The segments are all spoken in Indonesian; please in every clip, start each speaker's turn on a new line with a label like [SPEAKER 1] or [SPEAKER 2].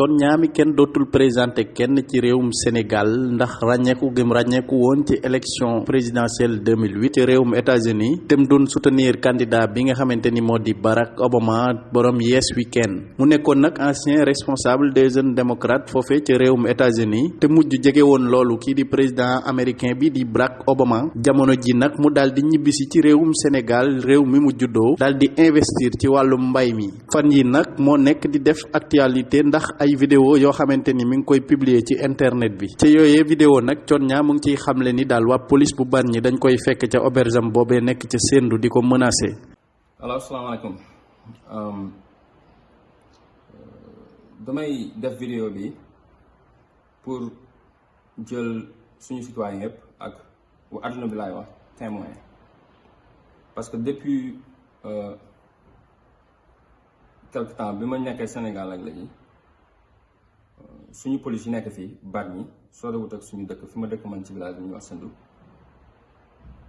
[SPEAKER 1] coon ñaami kenn dootul présenté kenn ci réewum Sénégal ndax ràññeeku gëm ràññeeku woon ci élection présidentielle 2008 ci réewum États-Unis dem doon soutenir candidat bi nga xamante ni moo di Barack Obama borom Yes Weekend mu nekkoon nag ancien responsable des jeunes démocrates foofee ci réewum États-Unis te mujj jege woon loolu kii di président américain bi di Barack Obama. jamono ji nag mu daal di ñibbisi ci réewum Sénégal réew mi mu juddoo daal di investir ci wàllum mbay mi. fan yi nag moo nekk di def actualité ndax ay vidéo yoo xamante ni mi ngi koy publier ci internet bi. ci yooyee vidéo nag Thione Niang mu ngi ciy xamle ni daal waa police bu Bargny dañ koy fekk ca auberge am boobee nekk ca Sendou di ko menacer.
[SPEAKER 2] allo asalaamaaleykum. Damay def vidéo bi pour jël suñu citoyen yëpp ak bu àdduna bi laay wax témoin. Parce que depuis quelque temps bi ma nekkee Sénégal ak léegi suñu police yi nekk fii Bargny sorewut ak suñu dëkk fi ma dëkk man ci village ñuy wax Sendou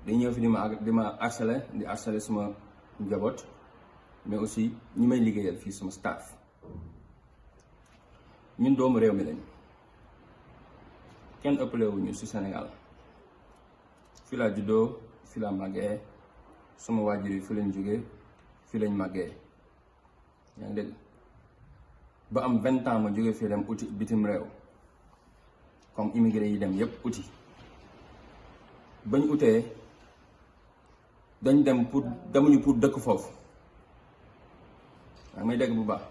[SPEAKER 2] dañ ñëw fi di ma di ma harcelé di harcelé suma njaboot mais aussi ñi may liggéeyal fii suma staff. Ñun doomu réew mi lañ kenn ëppale wuñu ci Sénégal. Fi laa juddoo fi laa màggee suma waajur fi lañ jógee fi lañ màggee. Yaa dégg ba am vingt ans ma jógee fii dem uti bitim réew. Comme immigré yi dem yépp uti. Bañ utee dañ dem pour demuñu pour dëkk foofu. Waaye may dégg bu baax.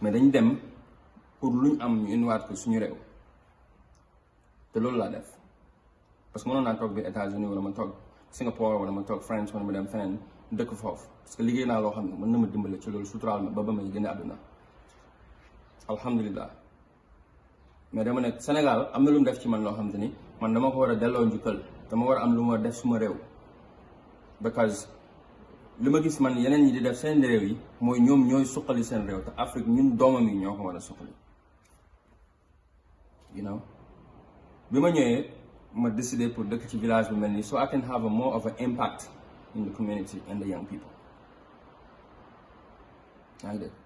[SPEAKER 2] Mais dañ dem pour luñ am ñu indiwaat ko suñu réew. Te loolu laa def. Parce que mënoon naa toog bi États-Unis wala ma toog Singapore wala ma toog France wala ma dem feneen dëkk foofu. Parce que liggéey naa loo xam ne mën na ma dimbale ci loolu suturaal ma ba ba may génne àdduna alhamdulilah mais dama ne Sénégal am na lu def ci man loo xam te ni man dama ko war a delloo njukkal dama war a am lu def suma réew. Because li ma gis man yeneen ñi di def seen réew yi mooy ñoom ñooy suqali seen réew te Afrique ñun doomam yi ñoo ko you know? Bi ma ñëwee ma décidé pour dëkk ci village bi mel nii so I can have a more of an impact in the community and the young people. Ngi dégg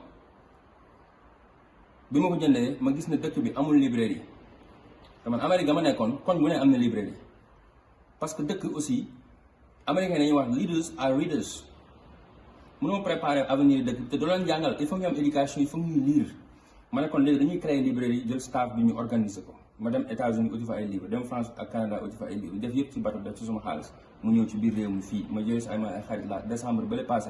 [SPEAKER 2] bi ma ko jëndee ma gis ne dëkk bi amul librairie. Te man Amérique ga ma nekkoon koñ bu ne am na librairie. Parce que dëkk aussi américain dañuy wax leaders are readers. Mënoo préparer avenir dëkk te doo leen jàngal il faut ñu am éducation il faut ñuy lire. Ma ne kon léegi dañuy créer librairie jël staff bi ñu organiser ko. Ma dem États-Unis uti fa ay livre dem France ak Canada uti fa ay livre def yëpp ci bateau def ci suma xaalis mu ñëw ci biir réew mi fii. Ma si ay ma ay xarit la décembre ba le passé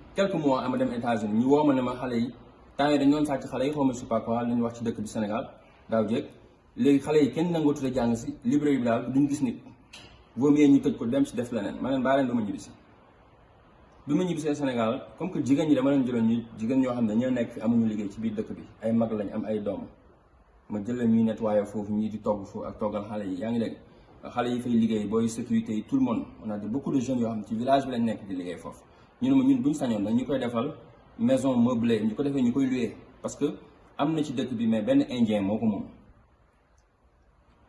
[SPEAKER 2] quelques mois ama dem États-Unis ñu woo ma ne ma xale yi temps yi dañu doon sàcc xale yi xaw ma je sais lañu wax ci dëkk bi Sénégal daaw jéeg léegi xale yi kenn nangoo tuddee jàng si librairie bi daal duñ gis nit vaut mieux ñu tëj ko dem si def leneen ma leen baa leen dama ñibbisi bi ma ñibbisee Sénégal comme que jigéen ñi dama leen jëloon ñu jigéen ñoo xam ne ñoo nekk amuñu liggéey ci biir dëkk bi ay mag lañ am ay doom ma jël leen ñuy nettoyer foofu ñii di togg foofu ak toggal xale yi yaa ngi dégg xale yi fay liggéey booy sécurité tout le monde on a de beaucoup de jeunes yoo xam ci village bi lañ nekk di liggéey foofu ñu ne ma ñun buñ sañoon nag ñu koy defal maison meublée ñu ko defee ñu parce que am na ci dëkk bi mais benn indien moo ko moom.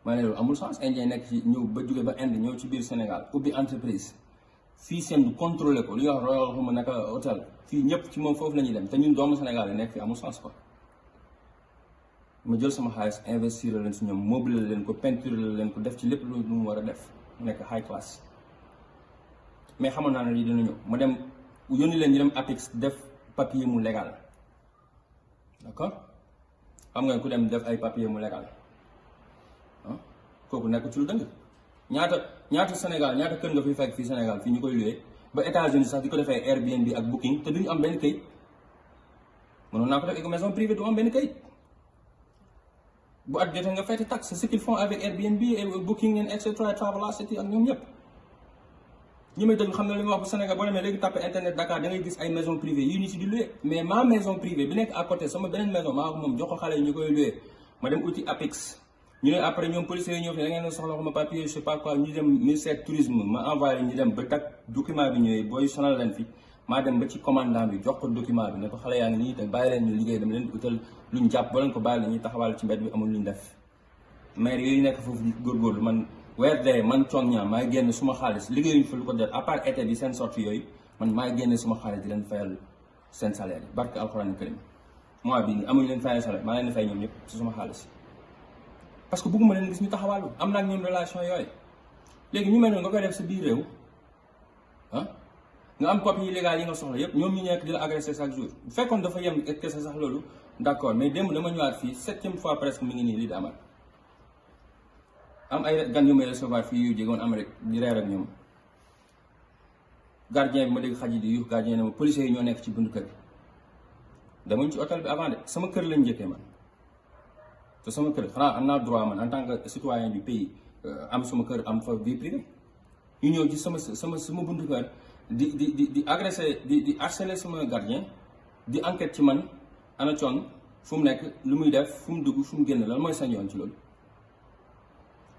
[SPEAKER 2] Ma ne loolu amul sens indien nekk ci ñëw ba jóge ba Inde ñëw ci biir Sénégal ubbi entreprise. Fii seen contrôlé ko li wax royal xuma naka hôtel fii ñëpp ci moom foofu la ñuy dem te ñun doomu Sénégal yi nekk fii amul sens quoi. Ma jël sama xaalis investir leen si ñoom meublé leen ko peinture leen ko def ci lépp lu mu war a def nekk high class. Mais xamoon naa ne lii dina ma dem yónni leen ñu dem APIX def papier mu légal d'accord xam nga ku dem def ay papier mu légal kooku nekk ci lu dëng ñaata ñaata Sénégal ñaata kër nga fi fekk fii Sénégal fii ñu koy luwee ba États-Unis sax di ko defee Airbnb ak Booking te duñu am benn kayit mënoon naa ko def maison privée du am benn kayit bu at jotee nga fayte taxe ce qu'ils font avec Airbnb et Booking et cetera Travelocity ak ñoom ñëpp ñi may déglu xam li wax bu Sénégal internet Dakar da ngay gis ay maison privée di mais ma maison privée bi nekk à côté sama maison ko koy ma dem uti Apix. Ñu après ñëw da soxla xama papier je sais pas quoi ñu dem ministère tourisme ma envoyé ñu dem ba tak document bi sonal fi. Dem ba ci commandant bi jox ko document bi ne ko leen ñu liggéey leen boo leen ko taxawal ci bi amul def. Maire man weer dee man coon ñaa maay génn suma xaalis. Liggéeyuñ fa lu ko def à part bi seen sortie yooyu man maay génne suma xaalis di leen fayal seen salaire yi. Barke alxuraan karim. Mois bii nii amuñu leen fayal salaire maa leen di fay ñoom ñëpp ci suma xaalis. Parce que bëgguma leen gis ñu taxawaalu. Am naa ak relation yooyu. Léegi ñu mel noonu nga koy def sa biir réew ah nga am copie illégale yi nga soxla yëpp ñoom ñu nekk di la agressé chaque jour. Bu fekkoon dafa yem kese sax loolu? D'accord mais démb dama ñëwaat fii septième fois presque mi ngi nii lii di am ay gan yu may recevoir fii yu jégoon Amérique di reer ak ñoom. Gardien bi ma dégg xaj di yuux gardien ne ma policiers yi ñoo nekk ci buntu kër demuñ ci hôtel bi avant de sama kër lañ njëkkee man. Te sama kër xanaa am naa droit man en tant que citoyen du pays am suma kër am fa vie privée. Ñu ñëw ci sama sama sama buntu kër di di di di agressé di di harceler sama gardien di enquête ci man ana coon fu mu nekk lu muy def fu mu dugg fu lan mooy sañ yoon ci loolu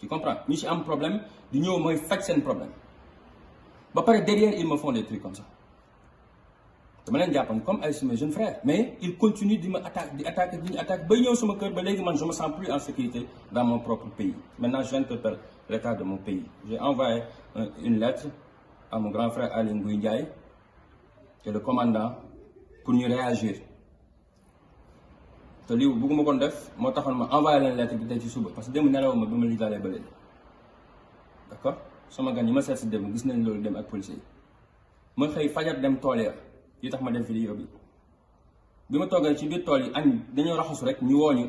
[SPEAKER 2] tu comprends? Ñi ci am problème di ñëw mooy faj seen problème. Ba derrière ils me font des trucs comme ça. Dama leen jàppan comme ay suma jeune frère mais ils continuent di ma attaque di attaque ñu je me sens plus en sécurité dans mon propre pays. Maintenant j'interpelle l'état de mon pays. J'ai envoyé une lettre à mon grand frère Aly Ndiaye et le commandant pour ñu réagir te lii bëgguma kon def moo taxoon ma envoyé leen lettre bi tey ci suba parce que démb nelaw ma li dalee ba léegi. D'accord? Sama gan yi ma seet si démb gis nañ loolu dem ak policiers yi. Ma xëy fajar dem tool ya yi tax ma dem vidéo bi. Bi ma toogee ci biir tool yi añ dañoo raxasu rek ñu wooñu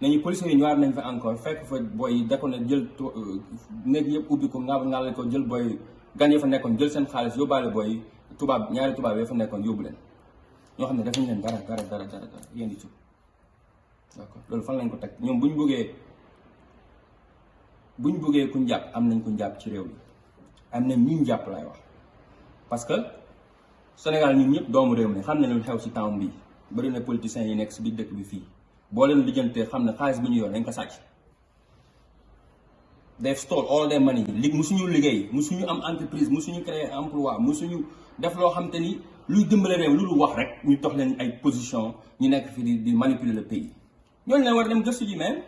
[SPEAKER 2] nañu policiers yi ñëwaat nañ fa encore fekk fa booy yi da ko ne jël néeg yëpp ubbi ko nga ngàlle ko jël booy gan yi fa nekkoon jël seen xaalis yóbbaale booy tubaab ñaari tubaab yi fa nekkoon yóbbu leen. Ñoo xam ne defuñu leen dara dara dara dara yéen di tub d'accord. Loolu fan lañ ko teg. Ñoom bu ñu bëggee bu kuñ jàpp am nañ kuñ ci réew am parce que Sénégal ñun ñëpp doomu réew xam lu xew na politiciens yi nekk ci biir dëkk bi leen xam bi ñu stole all their money. Li musuñu liggéey musuñu am entreprise musuñu créer emploi musuñu def xam ni position ñu manipuler le pays ñooñu leen war dem gëstu ji même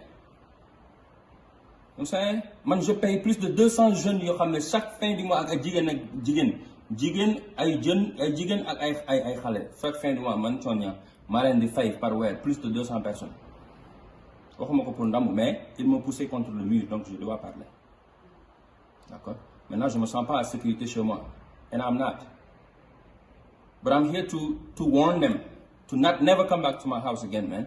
[SPEAKER 2] comme ça man je paye plus de deux cents jeunes yoo xam chaque fin du mois ak ay jigéen ak jigéen jigéen ay jeunes ay jigéen ak ay ay ay xale chaque fin du mois man Sonia maa leen di fay par weer plus de deux cents personnes. Waxuma ko pour ndam mais ils m'ont poussé contre le mur donc je dois parler. D'accord? Maintenant je me sens pas en sécurité chez moi. And I'm not. But I'm here to to warn them to not never come back to my house again man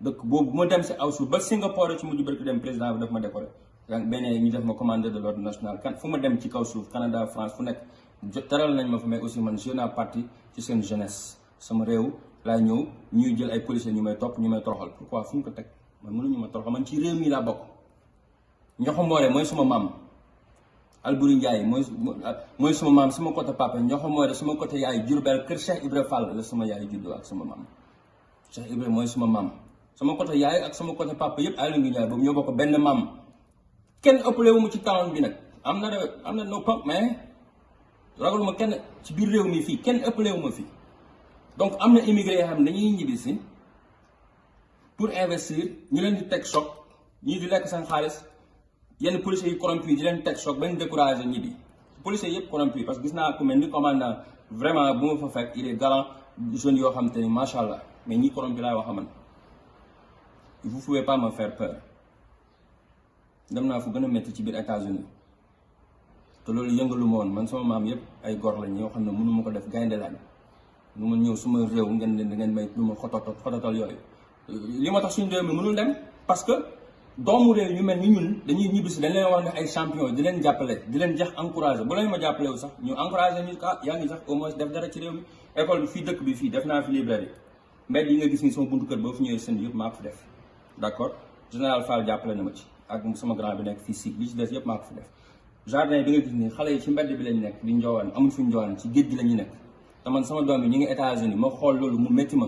[SPEAKER 2] dëkk boobu bu ma dem si aw suuf ba Singapour ci mujj barki dem président bi daf ma décoré. Benn ñu def ma commandeur de l'ordre national. Kan fu ma dem ci kaw suuf Canada France fu nekk teral nañ ma fa mais aussi man jeune parti ci seen jeunesse. Sama réew laa ñëw ñuy jël ay policiers ñu may topp ñu may toroxal. Pourquoi? Fu ñu ko teg? Man mënuñu ma toroxal. Man ci réew mi laa bokk. Mboré mooy suma maam. Alburi Ndiaye mooy mooy sama maam sama côté papa ñoxo mooy sama côté yaay Jurbel kër Cheikh Ibra Fall la sama yaay juddoo ak sama maam. Cheikh Ibra mooy sama maam sama côté yaay ak sama côté papa yëpp Aly Ngouille Ndiaye boobu ñoo bokk benn maam kenn ëppale wu mu ci town bi nag am na de am na no pump mais ragaluma kenn ci biir réew mi fii kenn ëppale wu ma fii donc am na immigré xam dañuy ñibbi si pour investir ñu leen di teg choc ñii di lekk seen xaalis yenn policiers yi corrompu di leen teg choc bañ découragé ñibbi policiers yëpp corrompu parce que gis naa ku mel ni commandant vraiment bu ma fa fekk il est galant jeunes yoo xam te ni macha allah. Mais ñi corrompu laay wax man vous pouvez pas me faire peur. Dem naa fu gën a métti ci biir États-Unis. Te loolu yëngalu ma woon. Man sama maam yëpp ay gor lañ yoo xam ne mënu ma ko def gaynde lañ. Lu ma ñëw suma réew ngeen leen ngeen may lu ma xototal xototal yooyu. Li ma tax suñu réew mi mënul dem parce que doomu réew ñu mel ni ñun dañuy ñibbisi dañ leen war ne ay champion di leen jàppale di leen jax encouragé. Bu leen ma jàppale wu sax ñu encouragé ñu ah yaa sax au moins def dara ci réew mi. École bi fii dëkk bi fii def naa fi librairie. Mbedd yi nga gis ni sama buntu kër boo fi ñëwee seen yëpp maa ko def d' accord général Fall jàppale na ma ci ak sama grand bi nekk fii si li ci des yëpp maa ko fi def. Jardin bi nga gis ni xale yi ci mbedd bi lañ nekk di njoowaan amuñ fu njoowaan ci géej gi la ñu nekk. Te man sama doom bi ñu ngi États-Unis ma xool loolu mu métti ma.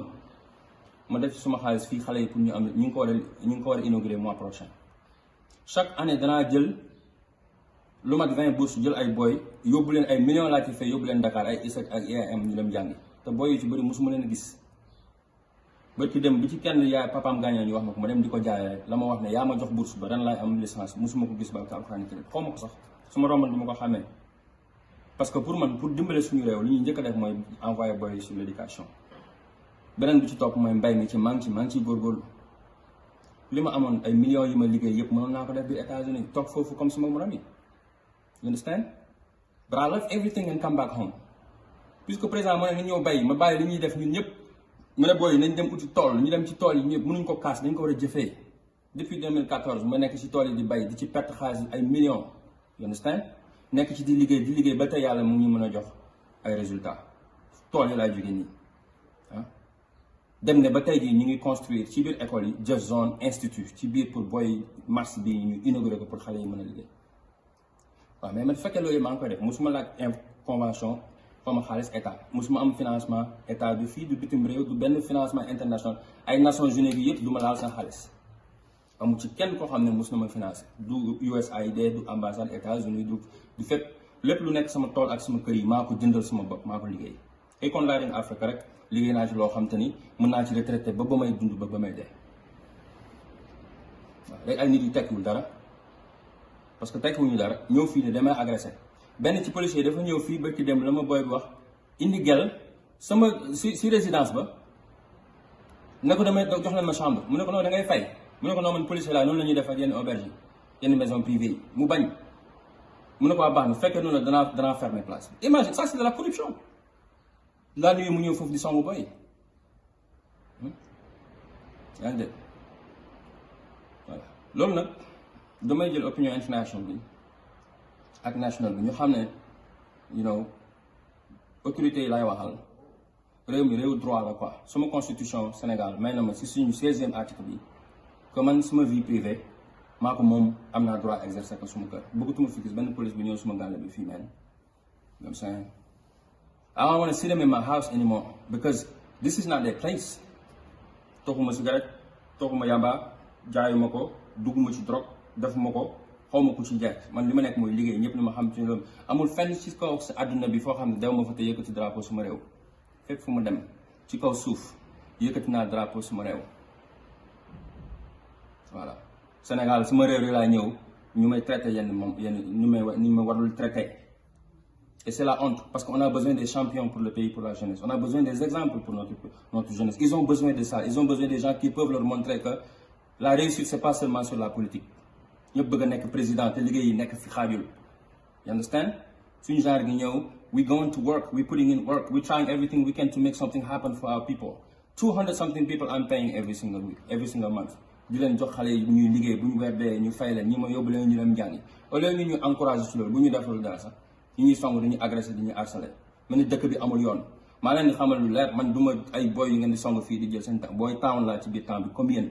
[SPEAKER 2] Ma def ci suma xaalis fii xale yi pour ñu am ñu ngi ko war a ñu ngi ko war a inauguré mois prochain. Chaque année danaa jël lu mat vingt bourses jël ay booy yóbbu leen ay millions laa ci fay yóbbu leen Dakar ay ISEC ak IAM ñu dem jàngi. Te booy yu ba ci dem bi ci kenn yaay papaam gaañoo ñu wax ma ko ma dem di ko jaayee la ma wax ne yaa ma jox bourse ba ren laay am licence mosuma ko gis ba alxuraan karim xaw ma sax su ma romboon ko xàmmee parce que pour man pour dimbale suñu réew li ñuy njëkk a def mooy envoyé booy yi sur l' éducation beneen bi ci topp mooy mbay mi ci maa ci maa ngi ciy góorgóorlu li ma ay millions yi ma liggéey yëpp mënoon naa ko def biir États-Unis toog foofu comme suma morom yi you understand? But I left everything and come back home. Puisque président ma ne ñëw bay ma bàyyi li ñuy def ñun ñëpp mu ne nañ dem ñu dem ci yi mënuñ ko kaas depuis 2014 ma nekk ci tool yi di bay di millions. You understand? Nekk ci di liggéey di liggéey ba mu jox ay résultats. Yi ah. Dem ne ba ñu ngi construire ci biir école yi Zone ci biir pour mars bi ñu inauguré ko pour yi liggéey. Mais man loolu ngi koy def musuma convention xawma xaalis état musuma am financement état du fii du bitim réew du benn financement international ay Nations Unies bi yëpp du ma laal seen xaalis amu ci kenn koo xam ne mus na ma financé du USAID du ambassade États-Unis du du fépp lépp lu nekk sama tool ak sama kër yi maa ko jëndal sama bopp maa ko liggéey et kon laa Afrique rek liggéey naa ci loo xam te ni mën naa ci retraité ba ba may dund ba ba may dee waaw rek ay nit yu tekkiwul dara parce que tekkiwuñu dara ñëw fii ne damay agressé benn ci policier dafa ñëw fii ba ci dem la ma bi wax indi gel sama si si résidence ba ne ko damay jox leen ma chambre mu ne ko non da ngay fay mu ne ko policier laa noonu la ñuy def ak yenn auberge maison privée mu bañ. Mu ne ko waa baax na fekkee noonu place imagine ça c'est de la corruption. Laa nuyu mu ñëw foofu di songu boy yaa ngi dégg? Voilà. Loolu nag damay jël opinion international bi ak national bi ñu xam you know autorités yi laay waxal réew mi réew droit la quoi. Suma constitution Sénégal may ma si suñu seizième article bi que man suma vie privée maa ko moom am droit exercer ko suma fi gis police ñëw suma bi man. I'm saying? I don't want to see them in my house anymore because this is not their place. Toxuma cigarette toxuma yamba jaayuma ko dugguma ci xaw ma ku ci jeex man li ma nekk mooy liggéey ñëpp li ma xam ci loolu. Amul fenn ci kaw sa àdduna bi foo xam ne dew ma fa te yëkkati drapeau suma réew. Fépp fu ma dem ci kaw suuf yëkkati naa drapeau suma réew. Voilà. Sénégal suma réew yi laa ñëw ñu may traité yenn moom yenn ñu may ñu may warul traité. Et c'est la honte parce qu'on a besoin des champions pour le pays pour la jeunesse. On a besoin des exemples pour notre notre jeunesse. Ils ont besoin de ça. Ils ont besoin des gens qui peuvent leur montrer que la réussite c'est pas seulement sur la politique ñëpp bëgg a nekk président te liggéey yi nekk fi xaajul. You understand? Suñu genre gi ñëw we going to work we putting in work we trying everything we can to make something happen for our people. two hundred something people I'm paying every single week every single month. Di leen jox xale yi ñuy liggéey bu ñu weer dee ñu fay leen ñi ma yóbbu leen ñu dem jàngi. Au lieu ñu ñu encouragé ci loolu bu ñu defal dara sax ñu ñuy song dañuy agressé dañuy harcelé. Mel ni dëkk bi amul yoon. Maa leen di xamal lu leer man du ma ay boy yu ngeen di song fii di jël seen temps booy town laa ci biir temps bi comme yéen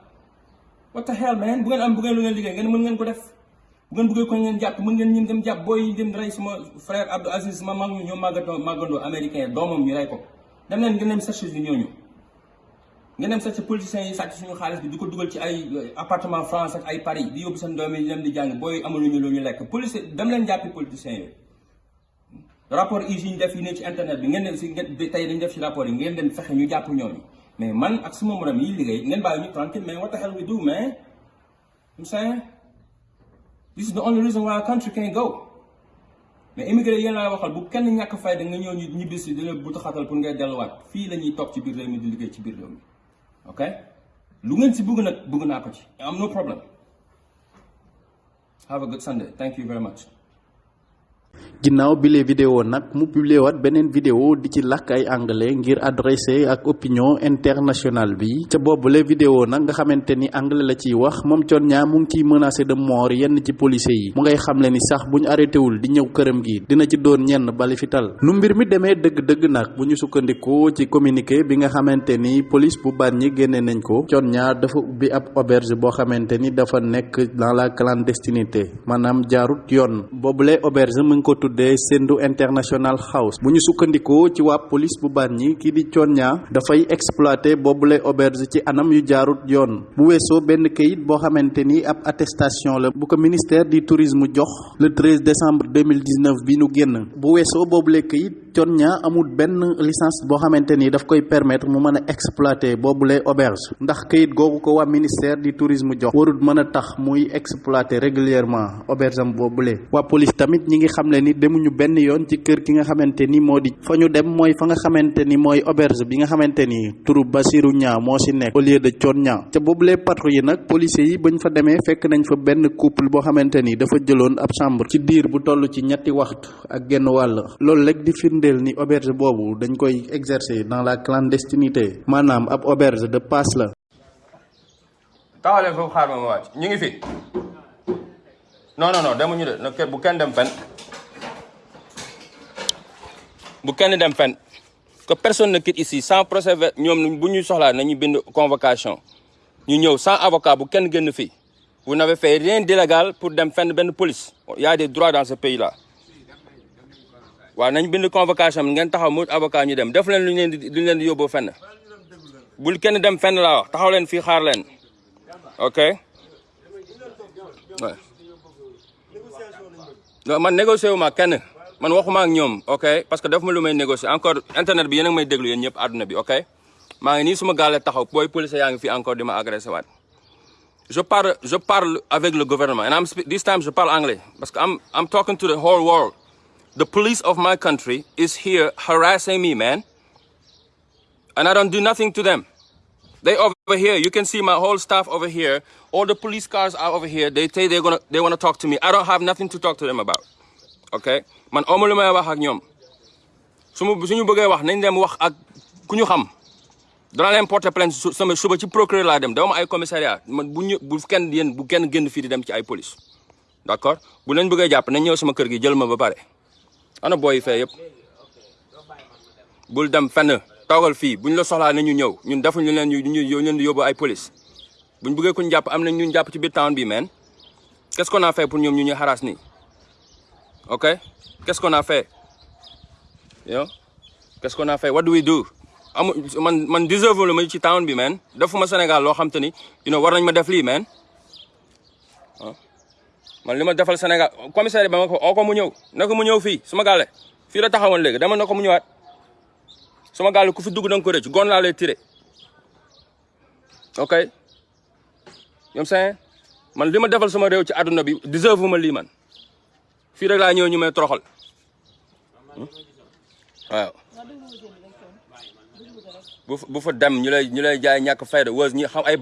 [SPEAKER 2] what the hell man? Bu ngeen am bu ngeen lu ngeen liggéey ngeen def bu ngeen bëggee ko ngeen jàpp mën ngeen ñun dem jàpp booy dem rey frère Abdou Aziz sama mag ñu ñoo màggatoo màggandoo américain doomam ñu rey ko. Dem leen ngeen dem chercher yu ñooñu ngeen dem chercher politiciens yi suñu di ko ci ay appartement France ak Paris di yóbbu seen doom yi dem di jàng booy amaluñu lu ñu lekk. Police dem leen jàppi politiciens yooyu rapport yi yi internet bi ngeen dem si tey dañu def ci rapport yi ngeen dem mais man ak suma morom yi liggéey ngeen bàyyi ñu tranquille mais what the hell we do man? I'm saying this is the only reason why our country can't go. Mais immigré yéen laa waxal bu kenn ñàkk fayda nga ñëw ñu ñibbisi di la buta xatal pour ngay delluwaat fii la ñuy toog ci biir réew mi di liggéey ci biir réew mi ok? Lu ngeen si bëgg nag bëgg naa ko ci am no problem. Have a good Sunday. Thank you very much
[SPEAKER 1] ginnaaw bile vidéo nag mu publié waat beneen vidéo di ci làkk ay anglais ngir adressé ak opinion internationale bi. Ca boobule vidéo nag nga xamante ni anglais la ciy wax moom Thione Niang mu ngi ciy menacé de mort yenn ci policiers yi. Mu ngay xamle ni sax bu ñu arrêté wul di ñëw këram gi dina ci doon ñenn bali fital. Nu mbir mi demee dëgg-dëgg nag bu ñu sukkandikoo ci communiqué bi nga xamante ni police bu Bargny génne nañ ko Thione Niang dafa ubbi ab auberge boo xamante ni dafa nekk dans la clandestinité maanaam jaarut yoon. Boobule auberge mu tuddee Sendou International House. Bu ñu sukkandikoo ci waa police bu Bargny kii di Niang dafay exploiter boobule auberge ci anam yu jaarut yoon bu weesoo benn kayit boo xamante ni ab attestation la bu ko ministère du tourisme jox le 13 décembre 2019 bi nu génn bu weesoo boobule kayit Thione Niang amul benn licence boo xamante ni daf koy permettre mu mën a exploiter boobule auberge. Ndax kayit googu ko waa ministère du tourisme jox. Warul mën a tax muy exploiter régulièrement auberge am boobule waa police tamit ñi ngi xam ne ni demuñu benn yoon ci kër ki nga xamante ni moo di. Fa ñu dem mooy fa nga xamante ni mooy auberge bi nga xamante ni turu Basirou Niang moo si nekk. Au lieu de Thione Niang ca boobule patrouille yi nag yi bañ fa demee fekk nañ fa benn couple boo xamante ni dafa jëloon ab chambre ci diir bu toll ci ñetti waxtu ak genn wàll. Loolu rek di firndeel ni auberge boobu dañ koy exercer dans la clandestinité. Maanaam ab auberge de passe la.
[SPEAKER 2] xaar ma non non non dem fen que personne ne quitte ici sans procès bu convocation. Ñu ñëw sans avocat vous n'avez fait rien d'illégal pour dem fenn benn police. Il y a des droits dans ce pays là waaw nañ bind convocation ngeen taxaw mu avocat ñu dem. Def leen lu ñu leen di lu ñu leen di yóbboo fenn. Bul kenn dem fenn laa wax taxaw leen fii xaar leen. Ok? Non man négocié wu ma kenn. Man waxuma ak ñoom ok? Parce que daf ma lu may négocier. Encore internet bi yéen a ngi may déglu yéen ñëpp àdduna bi ok? Maa ngi nii suma gaale taxaw booy police yaa ngi fi encore di ma waat. Je parle je parle avec le gouvernement. And I'm this time je parle anglais. Parce que I'm I'm talking to the whole world the police of my country is here harassing me man. And I don't do nothing to them. They over here you can see my whole staff over here. All the police cars are over here. They say they're gonna they want to talk to me. I don't have nothing to talk to them about ok man wax ak ñoom. Su ma suñu bëggee wax nañ dem wax ak xam. Leen porter plainte sama suba ci procureur laa dem. Dama ay commissariat. Man bu ñu bu kenn yéen bu kenn génn fii di dem ci ay police. D'accord? Bu leen bëggee jàpp nañ ñëw sama kër gi jël ma ba pare ana booy fee yëpp. Bul dem fenn toogal fii bu ñu la soxlaa nañu ñëw. Ñun defuñu leen ñu ñu leen di yóbbu ay police. Bu ñu bëggee ku ñu jàpp am nañ ñu jàpp ci biir town bi man. Qu'est-ce qu'on a fait pour ñoom ñu ñuy harass nii? Ok? Qu'est-ce qu'on a fait? Yow qu'est-ce qu'on a fait? What do we do? Amu man man deserve lu ma ci town bi man. Defuma Sénégal loo xam te ni you know war nañ ma def lii man man li ma defal Sénégal. Commissaire ba ma ko oo ko mu ñëw ne ko mu ñëw fii suma gaale. Fii la taxawoon léegi dama na ko mu ñëwaat. Suma gaale ku fi dugg da nga ko rëcc gon laa lay tiré. Ok? Ñoom seen man li ma defal sama réew ci àdduna bi deserve ma lii man. Fii rek laa ñëw ñu may toroxal. Waaw. Bu fa dem ñu lay ñu lay jaay ñàkk fayda wës ñi xam ay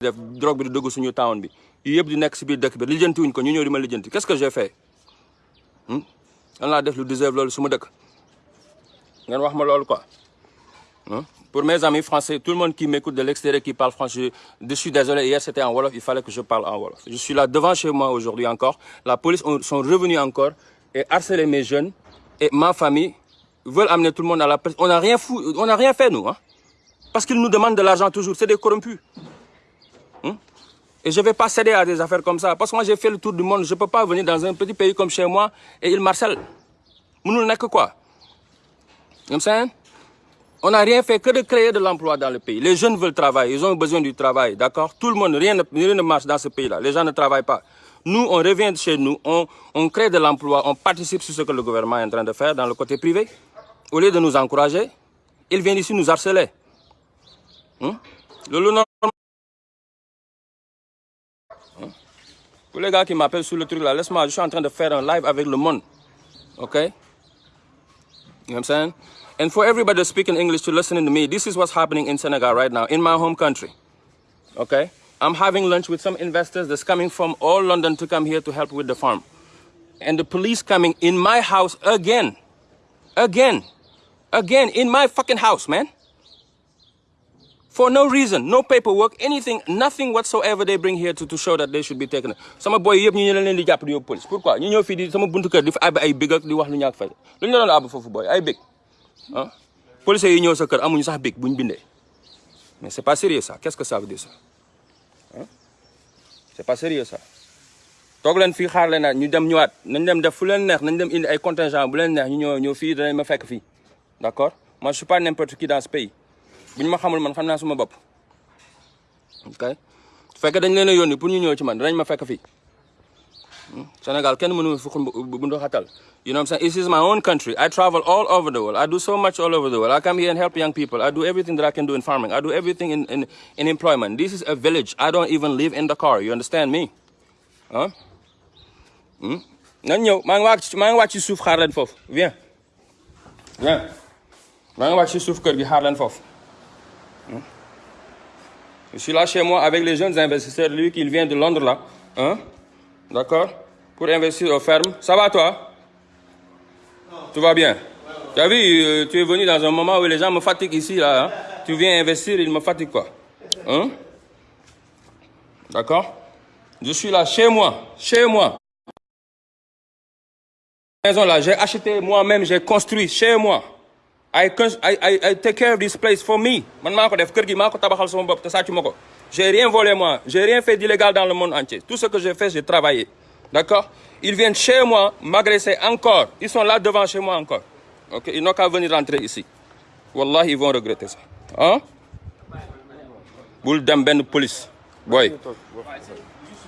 [SPEAKER 2] def drogue bi dugg suñu town bi qu'est-ce que j'ai fait? Loolu quoi. Pour mes amis français tout le monde qui m'écoute de l'extérieur qui parle français je suis désolé hier c'était en wolof il fallait que je parle en wolof. Je suis là devant chez moi aujourd'hui encore. La police ont, sont revenus encore et harceler mes jeunes et ma famille. Veulent amener tout le monde à la presse. On n'a rien on rien fait nous hein. Parce qu'ils nous demandent de l'argent toujours c'est des corrompus. Hein? Et je vais pas céder à des affaires comme ça parce que moi j'ai fait le tour du monde je peux pas venir dans un petit pays comme chez moi et ils marcellent mënul nekk quoi comme ça on n'a rien fait que de créer de l'emploi dans le pays. Les jeunes veulent travailler, ils ont besoin du travail, d'accord? Tout le monde, rien ne, ne marche dans ce pays-là. Les gens ne travaillent pas. Nous, on revient de chez nous, on, crée de l'emploi, on participe sur ce que le gouvernement est en train de faire dans le côté privé. Au lieu de nous encourager, ils viennent ici nous harceler. Hum? Le, Hum? Pour les gars qui m'appellent sur le truc là, laisse-moi, je suis en train de faire un live avec le monde. OK You know what I'm saying? And for everybody speaking English to listening to me, this is what's happening in Senegal right now, in my home country. Okay? I'm having lunch with some investors that's coming from all London to come here to help with the farm. And the police coming in my house again. Again. Again, in my fucking house, man. For no reason, no paperwork, anything, nothing whatsoever they bring here to, to show that they should be taken. Sama boy yëpp ñu leen di yóbbu police. Pourquoi? ñu ñëw fii di sama buntu kër di fa ab ay big ak di wax lu ñàkk fay. Lu ñu doon boy ay big. ah policiers yi ñëw sa kër amuñu sax bic buñ bindee mais c'est pas sérieux ça qu'est-ce que ça veut dire ça ah c'est pas sérieux ñu dem ñëwaat nañ dem def fu neex nañ dem indi ay contingent bu leen neex ñu ñëw ma fekk d'accord moi je suis pas n'importe qui dans ce pays bu ñu ma xamul man xam naa suma bopp ok su fekkee dañ leen a yónni pour ñu ñëw ci man danañ ma fekk fii hmm? Sénégal kenn mënu fi xun bu ndu xatal You know what I'm saying? This is my own country. I travel all over the world. I do so much all over the world. I come here and help young people. I do everything that I can do in farming. I do everything in, in, in employment. This is a village. I don't even live in the car. You understand me? Huh? Hmm? nan ñëw maa ngi wàcc maa ngi wàcc ci suuf xaar leen foofu viens viens maa ngi wàcc suuf kër gi xaar leen foofu je suis là chez moi avec les jeunes investisseurs lui qui vient de Londres là hein? D'accord? Pour investir aux fermes ça va toi? Tout va bien? Tu as vu, euh, tu es venu dans un moment où les gens me fatiguent ici, là. Hein? Tu viens investir, ils me fatiguent, quoi. Hein? D'accord? Je suis là, chez moi. Chez moi. Maison là, j'ai acheté moi-même, j'ai construit chez moi. I, I, I, take care of this place for me. Man, maa def kër gi maa tabaxal sama bopp te sàccu ma ko. J'ai rien volé moi, j'ai rien fait d'illégal dans le monde entier. Tout ce que j'ai fait, j'ai travaillé. D'accord? Ils viennent chez moi m'agresser encore. Ils sont là devant chez moi encore. Ok? Ils n'ont qu'à venir rentrer ici. Wallah, ils vont regretter ça. Hein? Bul dem benn police. Boy.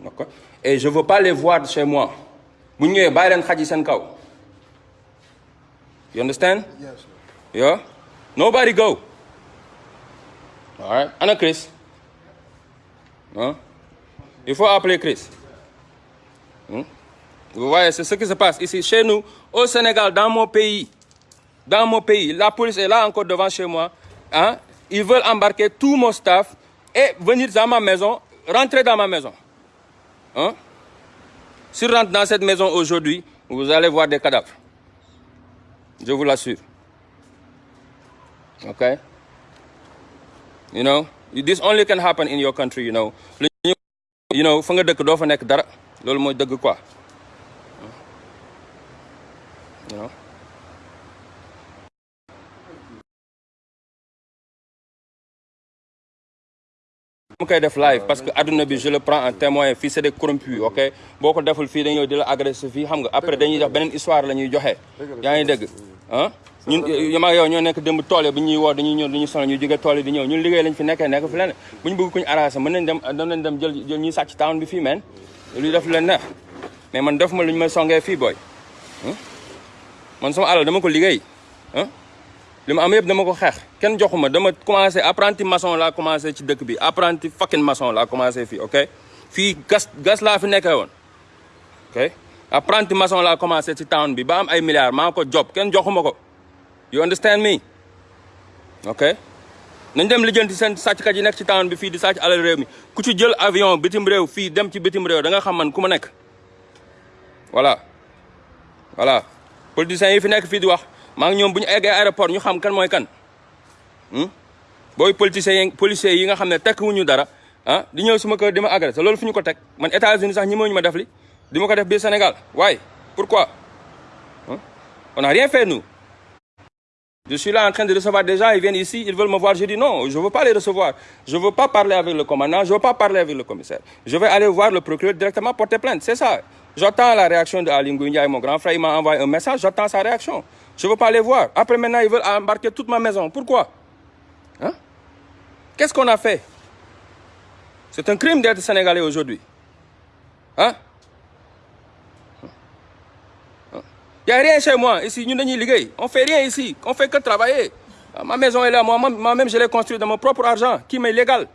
[SPEAKER 2] d'accord. Et je veux pas les voir chez moi. Bu ñëwee bàyyi leen xaj yi seen kaw. You understand? Yeah nobody go. All right ana Chris. Hein il faut appeler Chris. Vous voyez, c'est ce qui se passe ici, chez nous, au Sénégal, dans mon pays. Dans mon pays. La police est là encore devant chez moi. Hein? Ils veulent embarquer tout mon staff et venir dans ma maison, rentrer dans ma maison. Hein? Si rentre dans cette maison aujourd'hui, vous allez voir des cadavres. Je vous l'assure. Okay? You know, this only can happen in your country, you know. You know, fa nga parce que adduna bi je le prends en témoin. Fii c'est des corrompus ok? Boo ko deful fii dañoo di la agressé xam nga. Après dañuy def beneen histoire la ñuy joxe. Yaa ngi ah ñun yama yow ñoo nekk démb tool yi ñuy woo dañuy ñëw dañuy sonal ñu jóge tool di ñëw. Ñun liggéey lañ fi nekkee nekk fi leen bu bëgg kuñ arrangé mën nañ dem dem nañ dem jël jël ñuy sàcc town bi fii men lu def mais man def ma lu ñu may songee fii booy. Man sama alal dama ko liggéey. Ah li ma am yëpp dama ko xeex. Kenn joxuma dama commencé apprenti maçon laa commencé ci dëkk bi apprenti fucking maçon laa commencé fii ok? Fii gas gas laa fi nekkee woon ok? Apprenti maçon laa commencé ci town bi ba am ay milliards maa ko job kenn joxuma ko. You understand me? Ok? Nañ dem lijjanti seen sàcckat yi nekk ci town bi fii di sàcc alal réew mi. Ku ci jël avion bitim réew fii dem ci bitim réew da nga xam man ku ma nekk. Voilà. Voilà. Politiciens yi fi nekk fii di wax maa ngi ñoom bu ñu eggee aéroport ñu xam kan mooy kan. Yi policiers yi nga ne tekk wuñu dara ah di ñëw suma kër di ma agressé loolu fu ñu États-Unis sax ñi ñu ma def li di ma Sénégal. Waaye pourquoi? On n'a rien fait nous. Je suis là en train de recevoir des gens ils viennent ici ils veulent me voir je dis non je veux pas les recevoir. Je veux pas parler avec le commandant je veux pas parler avec le commissaire. Je vais aller voir le procureur directement porter plainte c'est ça j'attends la réaction de Ngouille Ndiaye mon grand frère. Il m'a envoyé un message. J'attends sa réaction. Je veux pas les voir. Après maintenant ils veulent embarquer toute ma maison. Pourquoi? Hein? Qu'est-ce qu'on a fait? C'est un crime d'être sénégalais aujourd'hui. Hein? Il n'y a rien chez moi. Ici, nous On fait rien ici. On fait que travailler. Ma maison est là. Moi-même, moi je l'ai construite de mon propre argent, qui m'est légal.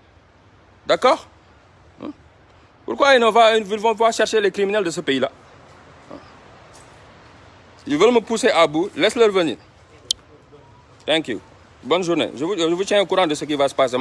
[SPEAKER 2] D'accord? Pourquoi ils, vont voir chercher les criminels de ce pays-là? Ils veulent me pousser à bout. Laisse-leur venir. Thank you. Bonne journée. Je vous, je vous tiens au courant de ce qui va se passer.